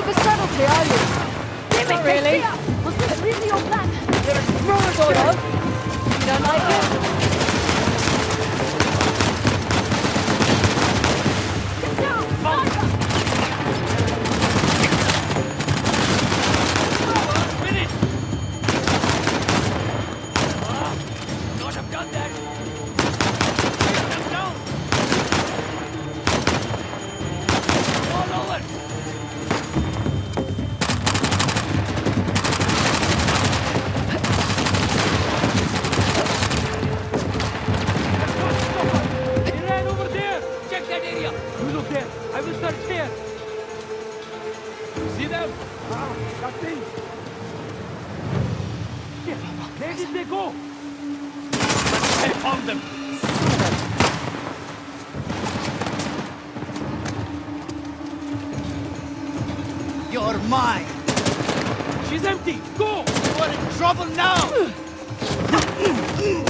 one for subtlety, are you? Not really. Here. See them? Ah, nothing. Where did they go? I found them. You're mine! She's empty. Go. You're in trouble now! Sniper, get down!